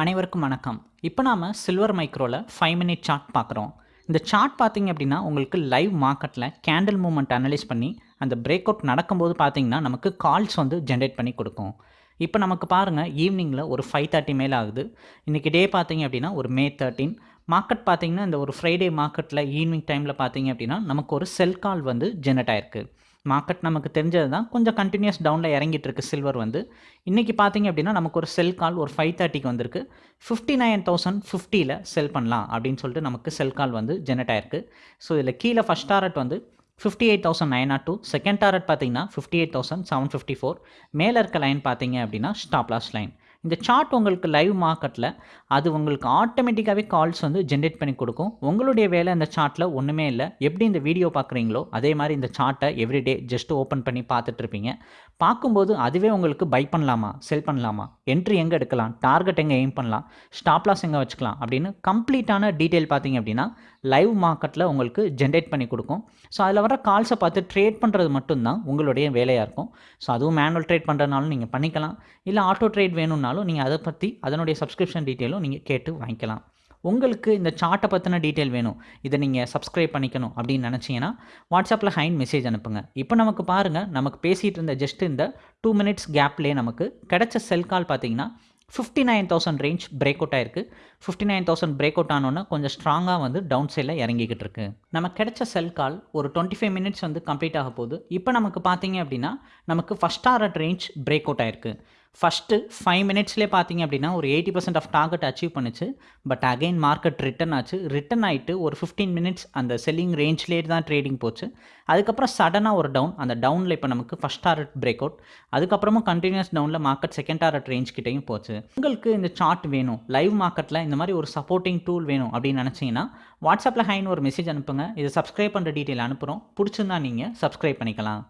அனைவருக்கும் வணக்கம். இப்போ நாம் சில்வர் மைக்ரோவில் ஃபைவ் மினிட் சார்ட் பார்க்குறோம். இந்த சார்ட் பார்த்தீங்க அப்படின்னா உங்களுக்கு லைவ் மார்க்கெட்டில் கேண்டில் மூமெண்ட் அனலைஸ் பண்ணி அந்த பிரேக் அவுட் நடக்கும்போது பார்த்தீங்கன்னா நமக்கு கால்ஸ் வந்து ஜென்ரேட் பண்ணி கொடுக்கும். இப்போ நமக்கு பாருங்கள் ஈவினிங்கில் ஒரு ஃபைவ் தேர்ட்டி மேலே ஆகுது. இன்றைக்கி டே பார்த்திங்க அப்படின்னா ஒரு மே தேர்ட்டீன் மார்க்கெட் பார்த்தீங்கன்னா இந்த ஒரு ஃப்ரைடே மார்க்கெட்டில் ஈவினிங் டைமில் பார்த்தீங்க அப்படின்னா நமக்கு ஒரு செல் கால் வந்து ஜென்ரேட் ஆயிருக்கு. மார்க்கெட் நமக்கு தெரிஞ்சது தான் கொஞ்சம் கண்டினியூஸ் டவுனில் இறங்கிட்டு இருக்கு சில்வர் வந்து. இன்றைக்கி பார்த்தீங்க அப்படின்னா நமக்கு ஒரு செல் கால் ஒரு ஃபைவ் தேர்ட்டிக்கு வந்திருக்கு. ஃபிஃப்டி நைன் தௌசண்ட் ஃபிஃப்டியில் செல் பண்ணலாம் அப்படின்னு சொல்லிட்டு நமக்கு செல் கால் வந்து ஜெனரேட் ஆயிருக்கு. ஸோ இதில் கீழே ஃபஸ்ட் டாரட் வந்து fifty eight thousand nine naught two second target பார்த்தீங்கன்னா fifty eight thousand seven fifty four மேலே இருக்க லைன் பார்த்தீங்க அப்படின்னா ஸ்டாப் லாஸ் லைன் இந்த சார்ட் உங்களுக்கு லைவ் மார்க்கெட்டில் அது உங்களுக்கு ஆட்டோமேட்டிக்காகவே கால்ஸ் வந்து ஜென்ரேட் பண்ணி கொடுக்கும். உங்களுடைய வேலை இந்த சார்ட்டில் ஒன்றுமே இல்லை. எப்படி இந்த வீடியோ பார்க்குறீங்களோ அதே மாதிரி இந்த சார்ட்டை எவ்ரிடே ஜஸ்ட் ஓப்பன் பண்ணி பார்த்துட்ருப்பீங்க பார்க்கும்போது அதுவே உங்களுக்கு பை பண்ணலாமா செல் பண்ணலாமா என்ட்ரி எங்கே எடுக்கலாம் டார்கெட் எங்கே எய்ம் பண்ணலாம் ஸ்டாப்லாஸ் எங்கே வச்சுக்கலாம் அப்படின்னு கம்ப்ளீட்டான டீட்டெயில் பார்த்தீங்க அப்படின்னா லைவ் மார்க்கெட்டில் உங்களுக்கு ஜென்ரேட் பண்ணி கொடுக்கும். ஸோ அதில் வர கால்ஸை பார்த்து ட்ரேட் பண்ணுறது மட்டும்தான் உங்களுடைய வேலையாக இருக்கும். ஸோ அதுவும் மேனுவல் ட்ரேட் பண்ணுறதுனாலும் நீங்கள் பண்ணிக்கலாம். இல்லை ஆட்டோ ட்ரேட் வேணும்னா வேணும்னாலும் நீங்கள் அதை பற்றி அதனுடைய சப்ஸ்கிரிப்ஷன் டீட்டெயிலும் நீங்கள் கேட்டு வாங்கிக்கலாம். உங்களுக்கு இந்த சார்ட்டை பற்றின டீட்டெயில் வேணும். இதை நீங்கள் சப்ஸ்கிரைப் பண்ணிக்கணும் அப்படின்னு நினச்சிங்கன்னா வாட்ஸ்அப்பில் ஹைன் மெசேஜ் அனுப்புங்க. இப்போ நமக்கு பாருங்கள் நமக்கு பேசிகிட்டு இருந்த ஜஸ்ட் இந்த டூ மினிட்ஸ் கேப்லேயே நமக்கு கிடைச்ச செல் கால் பார்த்தீங்கன்னா fifty nine thousand range break out ஆயிருக்கு. Fifty nine thousand break out ஆனோன்னா கொஞ்சம் ஸ்ட்ராங்காக வந்து டவுன் சைடில் இறங்கிக்கிட்டு இருக்கு. நமக்கு கிடைச்ச செல் கால் ஒரு டுவெண்ட்டி ஃபைவ் மினிட்ஸ் வந்து கம்ப்ளீட் ஆக போகுது. இப்போ நமக்கு பார்த்தீங்க அப்படின்னா நமக்கு ஃபஸ்ட் ஆர்ட் ரேஞ்ச் பிரேக் அவுட் ஆயிருக்கு. ஃபஸ்ட்டு ஃபைவ் மினிட்ஸ்லேயே பார்த்தீங்க அப்படின்னா ஒரு eighty percent of target achieve பண்ணுச்சு. பட் அகைன் மார்க்கெட் ரிட்டன் ஆச்சு. ரிட்டன் ஆகிட்டு ஒரு ஃபிஃப்டீன் மினிட்ஸ் அந்த செல்லிங் ரேஞ்ச்லேயே தான் ட்ரேடிங் போச்சு. அதுக்கப்புறம் சடனாக ஒரு டவுன் அந்த டவுனில் இப்போ நமக்கு ஃபஸ்ட் டாரட் பிரேக் அவுட் அதுக்கப்புறமும் கண்டினியூஸ் டவுனில் மார்க்கெட் செகண்ட் டாரட் ரேஞ்ச் கிட்டேயும் போச்சு. உங்களுக்கு இந்த சார்ட் வேணும். லைவ் மார்க்கெட்டில் இந்த மாதிரி ஒரு சப்போர்ட்டிங் டூல் வேணும் அப்படின்னு நினச்சிங்கன்னா வாட்ஸ்அப்பில் ஹைன்னு ஒரு மெசேஜ் அனுப்புங்க. இதை சப்ஸ்கிரைப் பண்ணுற டீட்டெயில் அனுப்புகிறோம் பிடிச்சிருந்தா நீங்கள் சப்ஸ்கிரைப் பண்ணிக்கலாம்.